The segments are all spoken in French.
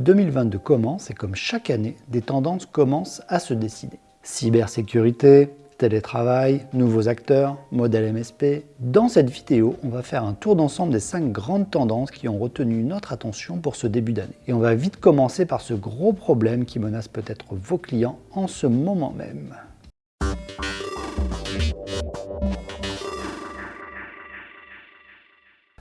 2022 commence et comme chaque année, des tendances commencent à se dessiner. Cybersécurité, télétravail, nouveaux acteurs, modèle MSP. Dans cette vidéo, on va faire un tour d'ensemble des 5 grandes tendances qui ont retenu notre attention pour ce début d'année. Et on va vite commencer par ce gros problème qui menace peut-être vos clients en ce moment même.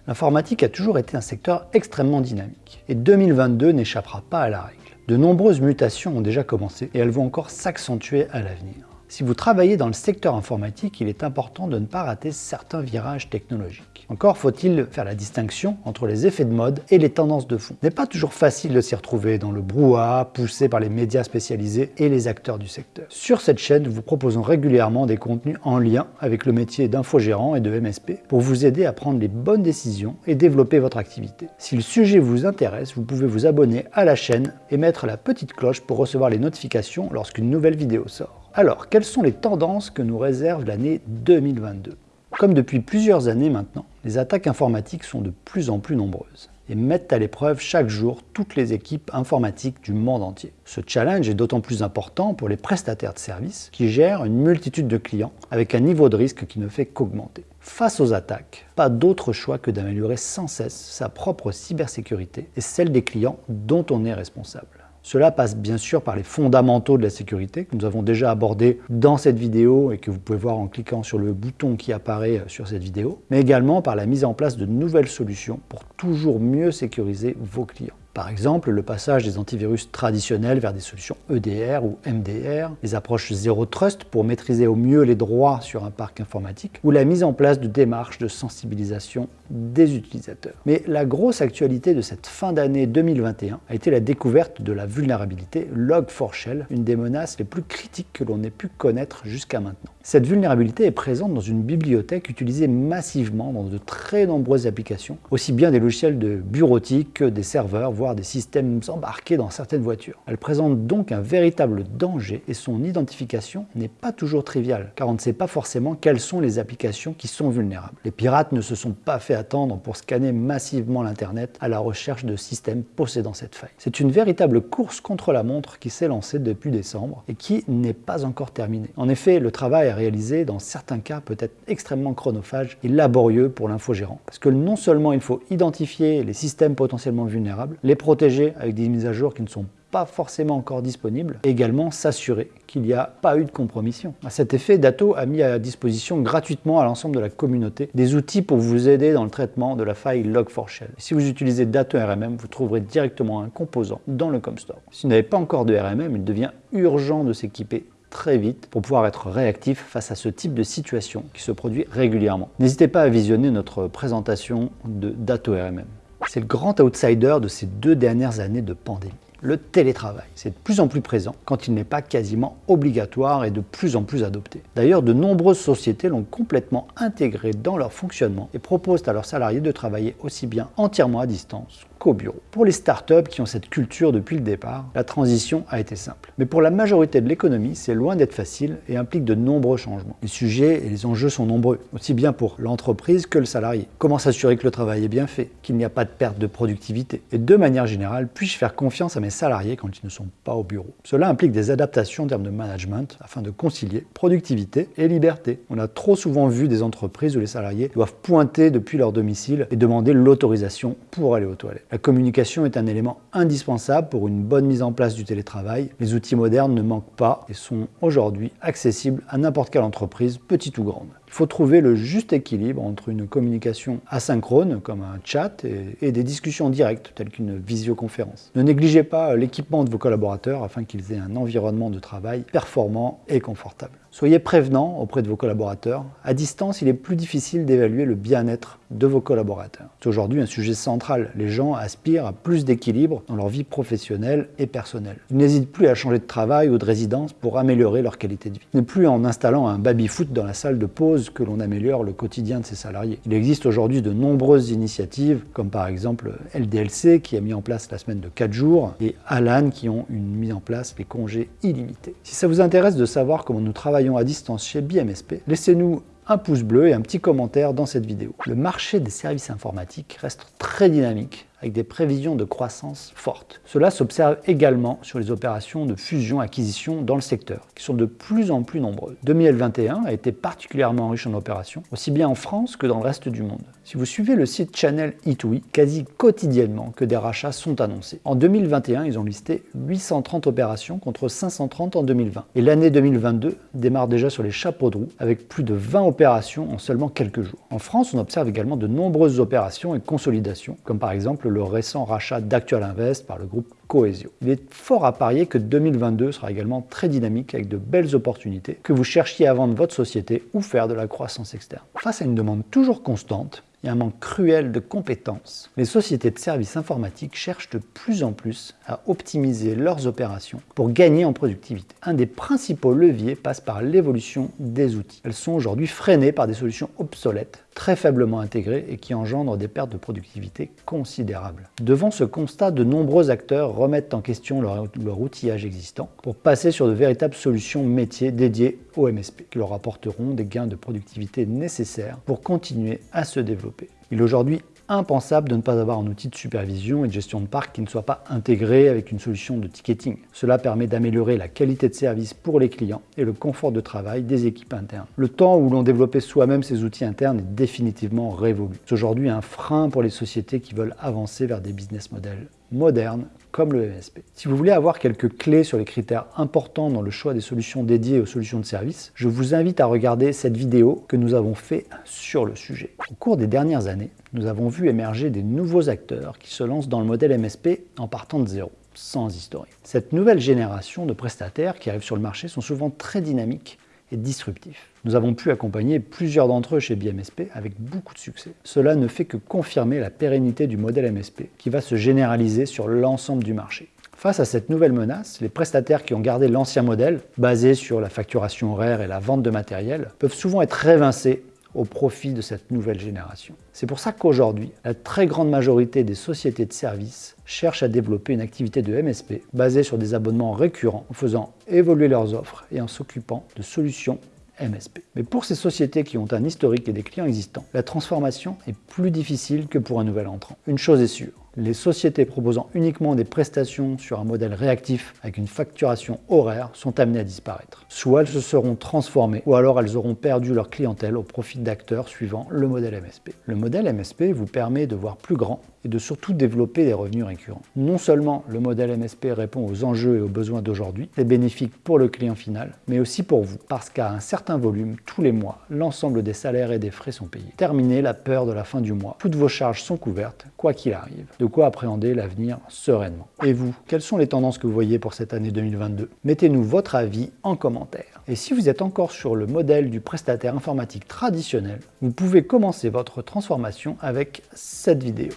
L'informatique a toujours été un secteur extrêmement dynamique, et 2022 n'échappera pas à la règle. De nombreuses mutations ont déjà commencé, et elles vont encore s'accentuer à l'avenir. Si vous travaillez dans le secteur informatique, il est important de ne pas rater certains virages technologiques. Encore faut-il faire la distinction entre les effets de mode et les tendances de fond. Ce n'est pas toujours facile de s'y retrouver dans le brouhaha poussé par les médias spécialisés et les acteurs du secteur. Sur cette chaîne, nous vous proposons régulièrement des contenus en lien avec le métier d'infogérant et de MSP pour vous aider à prendre les bonnes décisions et développer votre activité. Si le sujet vous intéresse, vous pouvez vous abonner à la chaîne et mettre la petite cloche pour recevoir les notifications lorsqu'une nouvelle vidéo sort. Alors, quelles sont les tendances que nous réserve l'année 2022 Comme depuis plusieurs années maintenant, les attaques informatiques sont de plus en plus nombreuses et mettent à l'épreuve chaque jour toutes les équipes informatiques du monde entier. Ce challenge est d'autant plus important pour les prestataires de services qui gèrent une multitude de clients avec un niveau de risque qui ne fait qu'augmenter. Face aux attaques, pas d'autre choix que d'améliorer sans cesse sa propre cybersécurité et celle des clients dont on est responsable. Cela passe bien sûr par les fondamentaux de la sécurité que nous avons déjà abordés dans cette vidéo et que vous pouvez voir en cliquant sur le bouton qui apparaît sur cette vidéo, mais également par la mise en place de nouvelles solutions pour toujours mieux sécuriser vos clients. Par exemple, le passage des antivirus traditionnels vers des solutions EDR ou MDR, les approches Zero Trust pour maîtriser au mieux les droits sur un parc informatique, ou la mise en place de démarches de sensibilisation des utilisateurs. Mais la grosse actualité de cette fin d'année 2021 a été la découverte de la vulnérabilité Log4Shell, une des menaces les plus critiques que l'on ait pu connaître jusqu'à maintenant. Cette vulnérabilité est présente dans une bibliothèque utilisée massivement dans de très nombreuses applications, aussi bien des logiciels de bureautique que des serveurs, voire des systèmes embarqués dans certaines voitures. Elle présente donc un véritable danger et son identification n'est pas toujours triviale, car on ne sait pas forcément quelles sont les applications qui sont vulnérables. Les pirates ne se sont pas fait attendre pour scanner massivement l'Internet à la recherche de systèmes possédant cette faille. C'est une véritable course contre la montre qui s'est lancée depuis décembre et qui n'est pas encore terminée. En effet, le travail dans certains cas peut être extrêmement chronophage et laborieux pour l'infogérant, parce que non seulement il faut identifier les systèmes potentiellement vulnérables, les protéger avec des mises à jour qui ne sont pas forcément encore disponibles, et également s'assurer qu'il n'y a pas eu de compromission. À cet effet, Dato a mis à disposition gratuitement à l'ensemble de la communauté des outils pour vous aider dans le traitement de la faille Log4Shell. Si vous utilisez Dato RMM, vous trouverez directement un composant dans le ComStore. Si vous n'avez pas encore de RMM, il devient urgent de s'équiper très vite pour pouvoir être réactif face à ce type de situation qui se produit régulièrement. N'hésitez pas à visionner notre présentation de Dato RMM. C'est le grand outsider de ces deux dernières années de pandémie le télétravail. C'est de plus en plus présent quand il n'est pas quasiment obligatoire et de plus en plus adopté. D'ailleurs, de nombreuses sociétés l'ont complètement intégré dans leur fonctionnement et proposent à leurs salariés de travailler aussi bien entièrement à distance qu'au bureau. Pour les startups qui ont cette culture depuis le départ, la transition a été simple. Mais pour la majorité de l'économie, c'est loin d'être facile et implique de nombreux changements. Les sujets et les enjeux sont nombreux, aussi bien pour l'entreprise que le salarié. Comment s'assurer que le travail est bien fait, qu'il n'y a pas de perte de productivité? Et de manière générale, puis-je faire confiance à mes salariés quand ils ne sont pas au bureau Cela implique des adaptations en termes de management afin de concilier productivité et liberté. On a trop souvent vu des entreprises où les salariés doivent pointer depuis leur domicile et demander l'autorisation pour aller aux toilettes. La communication est un élément indispensable pour une bonne mise en place du télétravail. Les outils modernes ne manquent pas et sont aujourd'hui accessibles à n'importe quelle entreprise, petite ou grande. Il faut trouver le juste équilibre entre une communication asynchrone, comme un chat, et, des discussions directes, telles qu'une visioconférence. Ne négligez pas l'équipement de vos collaborateurs afin qu'ils aient un environnement de travail performant et confortable. Soyez prévenants auprès de vos collaborateurs. À distance, il est plus difficile d'évaluer le bien-être de vos collaborateurs. C'est aujourd'hui un sujet central. Les gens aspirent à plus d'équilibre dans leur vie professionnelle et personnelle. Ils n'hésitent plus à changer de travail ou de résidence pour améliorer leur qualité de vie. Ce n'est plus en installant un baby-foot dans la salle de pause que l'on améliore le quotidien de ses salariés. Il existe aujourd'hui de nombreuses initiatives, comme par exemple LDLC qui a mis en place la semaine de 4 jours, et Alan qui ont mis en place les congés illimités. Si ça vous intéresse de savoir comment nous travaillons à distance chez BMSP, laissez-nous un pouce bleu et un petit commentaire dans cette vidéo. Le marché des services informatiques reste très dynamique avec des prévisions de croissance fortes. Cela s'observe également sur les opérations de fusion-acquisition dans le secteur, qui sont de plus en plus nombreuses. 2021 a été particulièrement riche en opérations, aussi bien en France que dans le reste du monde. Si vous suivez le site Channel E2E, quasi quotidiennement que des rachats sont annoncés. En 2021, ils ont listé 830 opérations contre 530 en 2020. Et l'année 2022 démarre déjà sur les chapeaux de roue avec plus de 20 opérations en seulement quelques jours. En France, on observe également de nombreuses opérations et consolidations, comme par exemple le récent rachat d'Actual Invest par le groupe Coesio. Il est fort à parier que 2022 sera également très dynamique avec de belles opportunités, que vous cherchiez à vendre votre société ou faire de la croissance externe. Face à une demande toujours constante, a un manque cruel de compétences. Les sociétés de services informatiques cherchent de plus en plus à optimiser leurs opérations pour gagner en productivité. Un des principaux leviers passe par l'évolution des outils. Elles sont aujourd'hui freinées par des solutions obsolètes, très faiblement intégrées et qui engendrent des pertes de productivité considérables. Devant ce constat, de nombreux acteurs remettent en question leur, leur outillage existant pour passer sur de véritables solutions métiers dédiées au MSP, qui leur apporteront des gains de productivité nécessaires pour continuer à se développer. Il est aujourd'hui impensable de ne pas avoir un outil de supervision et de gestion de parc qui ne soit pas intégré avec une solution de ticketing. Cela permet d'améliorer la qualité de service pour les clients et le confort de travail des équipes internes. Le temps où l'on développait soi-même ces outils internes est définitivement révolu. C'est aujourd'hui un frein pour les sociétés qui veulent avancer vers des business models modernes comme le MSP. Si vous voulez avoir quelques clés sur les critères importants dans le choix des solutions dédiées aux solutions de service, je vous invite à regarder cette vidéo que nous avons fait sur le sujet. Au cours des dernières années, nous avons vu émerger des nouveaux acteurs qui se lancent dans le modèle MSP en partant de zéro sans historique. Cette nouvelle génération de prestataires qui arrivent sur le marché sont souvent très dynamiques et disruptifs. Nous avons pu accompagner plusieurs d'entre eux chez BMSP avec beaucoup de succès. Cela ne fait que confirmer la pérennité du modèle MSP qui va se généraliser sur l'ensemble du marché. Face à cette nouvelle menace, les prestataires qui ont gardé l'ancien modèle, basé sur la facturation horaire et la vente de matériel, peuvent souvent être révincés au profit de cette nouvelle génération. C'est pour ça qu'aujourd'hui, la très grande majorité des sociétés de services cherchent à développer une activité de MSP basée sur des abonnements récurrents en faisant évoluer leurs offres et en s'occupant de solutions MSP. Mais pour ces sociétés qui ont un historique et des clients existants, la transformation est plus difficile que pour un nouvel entrant. Une chose est sûre, les sociétés proposant uniquement des prestations sur un modèle réactif avec une facturation horaire sont amenées à disparaître. Soit elles se seront transformées, ou alors elles auront perdu leur clientèle au profit d'acteurs suivant le modèle MSP. Le modèle MSP vous permet de voir plus grand et de surtout développer des revenus récurrents. Non seulement le modèle MSP répond aux enjeux et aux besoins d'aujourd'hui, c'est bénéfique pour le client final, mais aussi pour vous, parce qu'à un certain volume, tous les mois, l'ensemble des salaires et des frais sont payés. Terminez la peur de la fin du mois, toutes vos charges sont couvertes, quoi qu'il arrive. De quoi appréhender l'avenir sereinement. Et vous, quelles sont les tendances que vous voyez pour cette année 2022 Mettez-nous votre avis en commentaire. Et si vous êtes encore sur le modèle du prestataire informatique traditionnel, vous pouvez commencer votre transformation avec cette vidéo.